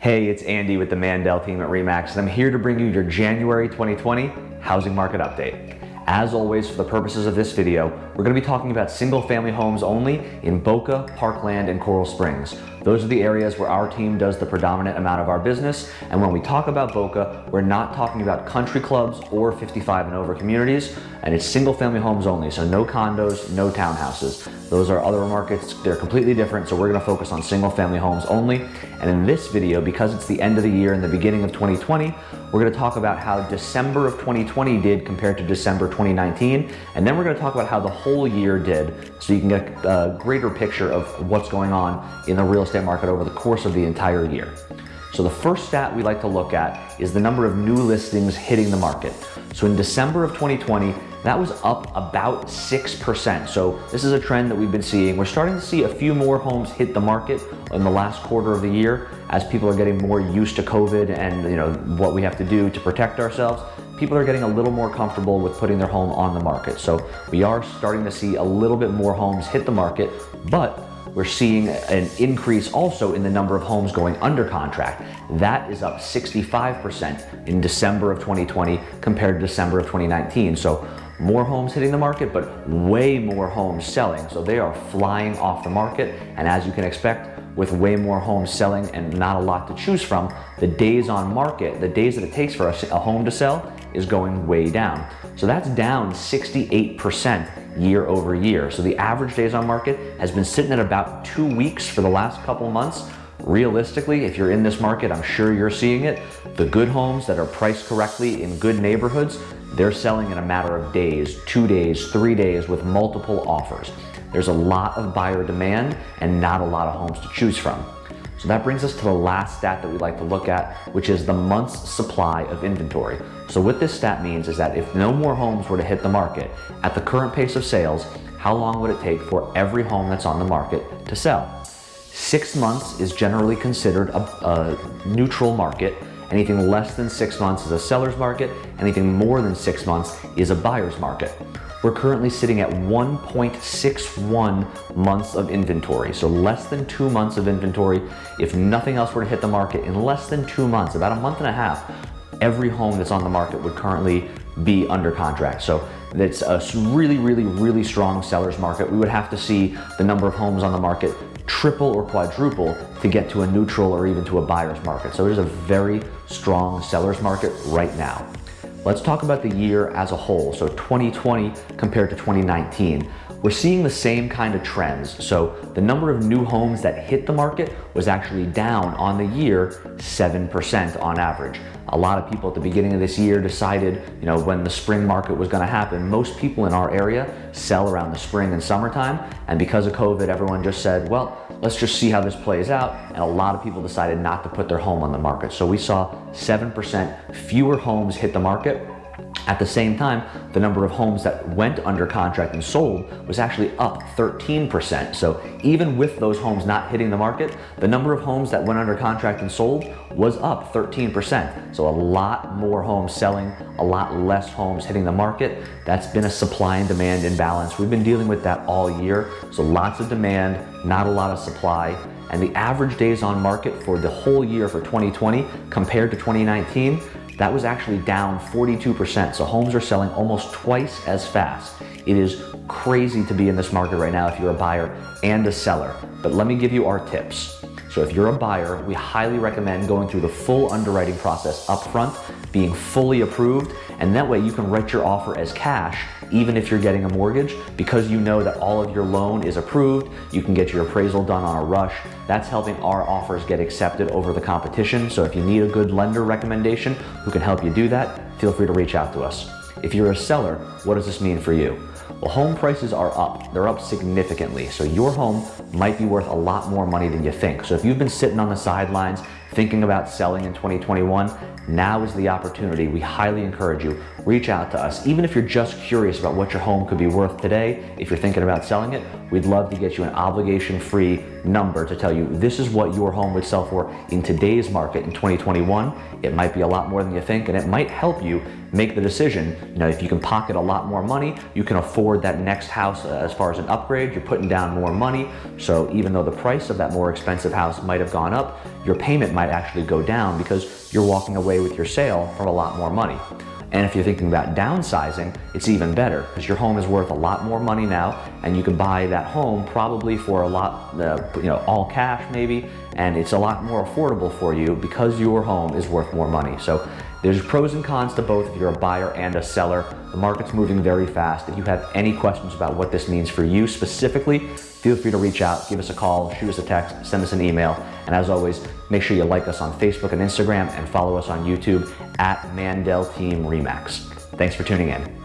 Hey, it's Andy with the Mandel team at REMAX, and I'm here to bring you your January 2020 housing market update. As always, for the purposes of this video, we're going to be talking about single family homes only in Boca, Parkland, and Coral Springs. Those are the areas where our team does the predominant amount of our business. And when we talk about Boca, we're not talking about country clubs or 55 and over communities. And it's single family homes only. So no condos, no townhouses. Those are other markets. They're completely different. So we're going to focus on single family homes only. And in this video, because it's the end of the year and the beginning of 2020, we're going to talk about how December of 2020 did compared to December 2019. And then we're going to talk about how the whole year did so you can get a greater picture of what's going on in the real estate market over the course of the entire year. So the first stat we like to look at is the number of new listings hitting the market. So in December of 2020, that was up about 6%. So this is a trend that we've been seeing. We're starting to see a few more homes hit the market in the last quarter of the year as people are getting more used to COVID and you know what we have to do to protect ourselves. People are getting a little more comfortable with putting their home on the market. So we are starting to see a little bit more homes hit the market, but we're seeing an increase also in the number of homes going under contract. That is up 65% in December of 2020 compared to December of 2019. So more homes hitting the market, but way more homes selling. So they are flying off the market. And as you can expect, with way more homes selling and not a lot to choose from, the days on market, the days that it takes for a home to sell is going way down. So that's down 68% year over year. So the average days on market has been sitting at about two weeks for the last couple months. Realistically, if you're in this market, I'm sure you're seeing it. The good homes that are priced correctly in good neighborhoods, they're selling in a matter of days, two days, three days with multiple offers. There's a lot of buyer demand and not a lot of homes to choose from. So that brings us to the last stat that we like to look at, which is the month's supply of inventory. So what this stat means is that if no more homes were to hit the market at the current pace of sales, how long would it take for every home that's on the market to sell? Six months is generally considered a, a neutral market Anything less than six months is a seller's market. Anything more than six months is a buyer's market. We're currently sitting at 1.61 months of inventory. So less than two months of inventory. If nothing else were to hit the market in less than two months, about a month and a half, every home that's on the market would currently be under contract. So that's a really, really, really strong seller's market. We would have to see the number of homes on the market triple or quadruple to get to a neutral or even to a buyer's market. So it is a very strong seller's market right now. Let's talk about the year as a whole. So 2020 compared to 2019. We're seeing the same kind of trends. So the number of new homes that hit the market was actually down on the year 7% on average. A lot of people at the beginning of this year decided, you know, when the spring market was going to happen. Most people in our area sell around the spring and summertime. And because of COVID, everyone just said, well, let's just see how this plays out. And a lot of people decided not to put their home on the market. So we saw 7% fewer homes hit the market at the same time, the number of homes that went under contract and sold was actually up 13%. So even with those homes not hitting the market, the number of homes that went under contract and sold was up 13%. So a lot more homes selling, a lot less homes hitting the market. That's been a supply and demand imbalance. We've been dealing with that all year. So lots of demand, not a lot of supply. And the average days on market for the whole year for 2020 compared to 2019 that was actually down 42%. So homes are selling almost twice as fast. It is crazy to be in this market right now if you're a buyer and a seller. But let me give you our tips. So if you're a buyer, we highly recommend going through the full underwriting process upfront, being fully approved, and that way you can write your offer as cash even if you're getting a mortgage because you know that all of your loan is approved, you can get your appraisal done on a rush. That's helping our offers get accepted over the competition. So if you need a good lender recommendation who can help you do that, feel free to reach out to us. If you're a seller, what does this mean for you? Well, home prices are up. They're up significantly. So your home might be worth a lot more money than you think. So if you've been sitting on the sidelines thinking about selling in 2021, now is the opportunity. We highly encourage you, reach out to us. Even if you're just curious about what your home could be worth today, if you're thinking about selling it, we'd love to get you an obligation-free number to tell you this is what your home would sell for in today's market in 2021. It might be a lot more than you think, and it might help you make the decision. You know, if you can pocket a lot more money, you can afford that next house uh, as far as an upgrade. You're putting down more money. So even though the price of that more expensive house might have gone up, your payment might actually go down because you're walking away with your sale for a lot more money. And if you're thinking about downsizing, it's even better because your home is worth a lot more money now and you can buy that home probably for a lot, uh, you know, all cash maybe, and it's a lot more affordable for you because your home is worth more money. So there's pros and cons to both if you're a buyer and a seller. The market's moving very fast. If you have any questions about what this means for you specifically, feel free to reach out, give us a call, shoot us a text, send us an email. And as always, make sure you like us on Facebook and Instagram and follow us on YouTube at Mandel Team Remax. Thanks for tuning in.